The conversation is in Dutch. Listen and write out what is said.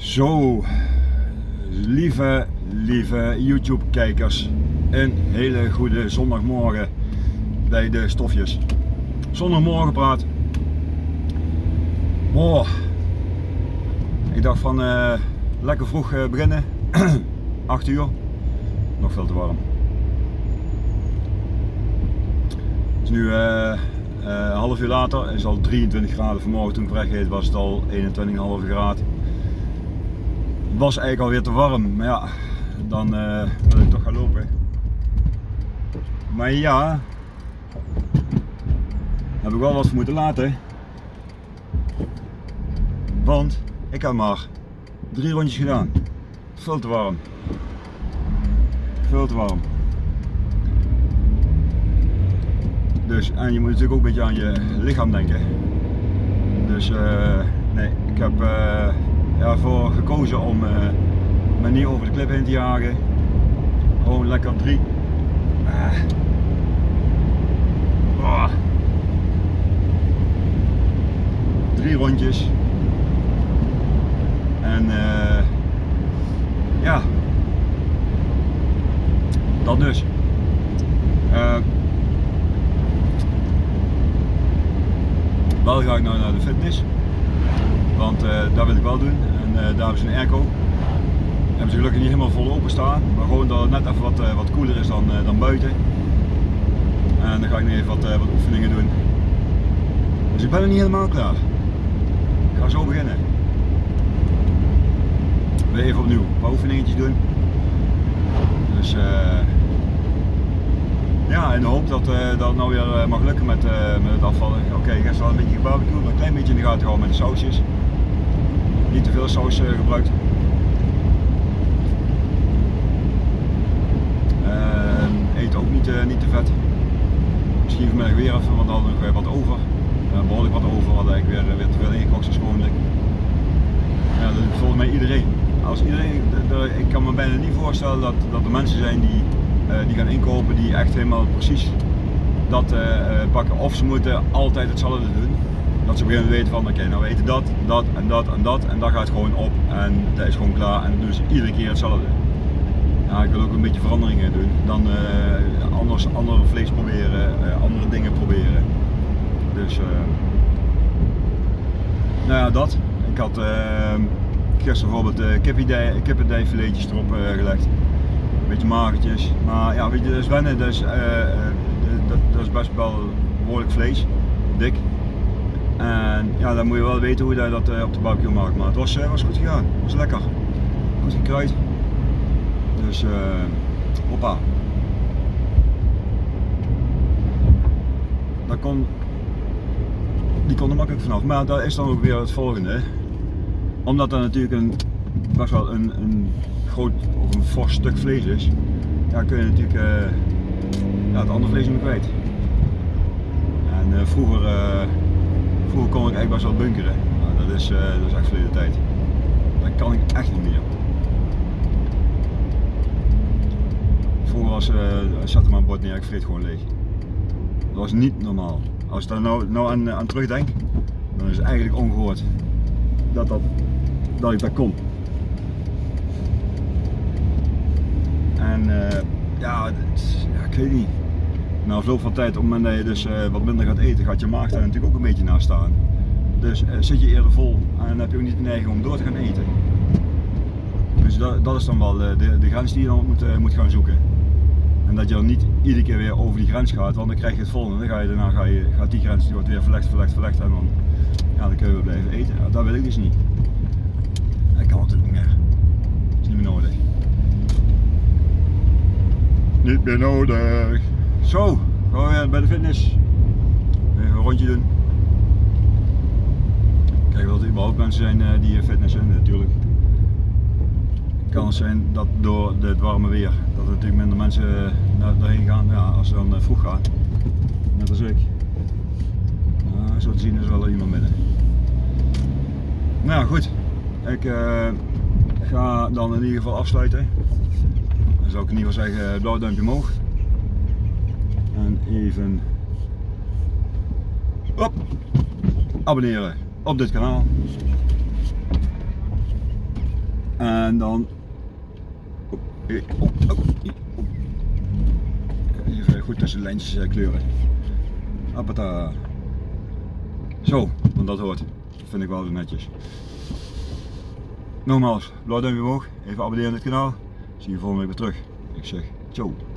Zo, lieve, lieve YouTube kijkers, een hele goede zondagmorgen bij de stofjes. Zondagmorgen praat. Oh, ik dacht van uh, lekker vroeg uh, beginnen, 8 uur, nog veel te warm. Het is nu een half uur later, het is al 23 graden. Vanmorgen toen ik weggeet was het al 21,5 graden was eigenlijk alweer te warm, maar ja, dan uh, wil ik toch gaan lopen. Maar ja, heb ik wel wat voor moeten laten. Want ik heb maar drie rondjes gedaan. Veel te warm. Veel te warm. Dus, en je moet natuurlijk ook een beetje aan je lichaam denken. Dus uh, nee, ik heb uh, ja, voor gekozen om uh, me niet over de klip heen te jagen. Gewoon lekker drie. Ah. Oh. Drie rondjes. En uh, ja, dat dus. Wel ga ik nou naar de fitness. Want uh, dat wil ik wel doen en uh, daar is een airco. Hebben ze gelukkig niet helemaal vol open staan, maar gewoon dat het net even wat, uh, wat koeler is dan, dan buiten. En dan ga ik nu even wat, wat oefeningen doen. Dus ik ben er niet helemaal klaar. Ik ga zo beginnen. Weer even opnieuw een paar oefeningetjes doen. Dus ja, in de hoop dat, dat het nou weer mag lukken met, met het afvallen. Oké, okay, gisteren wel een beetje gebarbecue, maar een klein beetje in de gaten houden met de sausjes veel saus eh, gebruikt. eet ook niet, eh, niet te vet. Misschien vanmiddag weer even, want dan hadden we nog wat over. Uh, behoorlijk wat over, hadden eigenlijk weer, weer te veel ingekocht zoals gewoonlijk. Ja, dat doet volgens mij iedereen. Als iedereen, ik kan me bijna niet voorstellen dat, dat er mensen zijn die, die gaan inkopen die echt helemaal precies dat pakken. Of ze moeten altijd hetzelfde doen dat ze beginnen te weten van oké, nou we eten dat, dat en dat en dat en dat gaat gewoon op en dat is gewoon klaar en dus iedere keer hetzelfde. Ja, ik wil ook een beetje veranderingen doen, dan uh, anders andere vlees proberen, uh, andere dingen proberen. Dus uh, nou ja, dat. Ik had gisteren bijvoorbeeld kippendijfiletjes erop gelegd. Een beetje magertjes, maar ja, weet je, dat is wennen, dus, dat, dat is best wel behoorlijk vlees, dik. En ja, dan moet je wel weten hoe je dat uh, op de barbecue maakt. Maar het was, uh, was goed gegaan. Het was lekker. Goed gekruid. Dus uh, hoppa. Dat kon, die kon er makkelijk vanaf. Maar dat is dan ook weer het volgende. Omdat dat natuurlijk een, best wel een, een groot of een fors stuk vlees is. Ja, kun je natuurlijk ja, het andere vlees niet meer kwijt. En vroeger Vroeger kon ik echt best wel bunkeren. Dat, is, uh, dat is echt verleden tijd. Dat kan ik echt niet meer. Vroeger was, uh, zat er maar een bord neer, ik vreet gewoon leeg. Dat was niet normaal. Als ik daar nou, nou aan, aan terugdenk, dan is het eigenlijk ongehoord dat, dat, dat ik dat kon. En uh, ja, ja, ik weet niet na afloop van tijd, op het moment dat je dus uh, wat minder gaat eten, gaat je maag daar natuurlijk ook een beetje naast staan. Dus uh, zit je eerder vol en heb je ook niet de neiging om door te gaan eten. Dus dat, dat is dan wel de, de, de, grens die je dan moet, moet gaan zoeken. En dat je dan niet iedere keer weer over die grens gaat, want dan krijg je het volgende. Dan ga je, daarna ga je, gaat die grens die wordt weer verlegd, verlegd, verlegd en dan, ja, dan kun je weer blijven eten. Ja, dat wil ik dus niet. Dat kan natuurlijk niet meer. Dat is niet meer nodig. Niet meer nodig. Zo, gaan we weer bij de fitness. Even een rondje doen. Kijken of er überhaupt mensen zijn uh, die fitness zijn, natuurlijk. Het kan zijn dat door het warme weer, dat er natuurlijk minder mensen uh, daarheen gaan, ja, als ze dan uh, vroeg gaan. Net als ik. Uh, zo te zien is wel iemand midden. Nou ja, goed. Ik ga dan in ieder geval afsluiten. Dan zou ik in ieder geval zeggen blauw duimpje omhoog en even abonneren op dit kanaal. En dan eh, even goed tussen de lijntjes eh, kleuren. Appata. Zo, want dat hoort. Dat vind ik wel weer netjes. Nogmaals, blauw duimpje omhoog, even abonneren op dit kanaal. Zie je volgende week weer terug. Ik zeg ciao.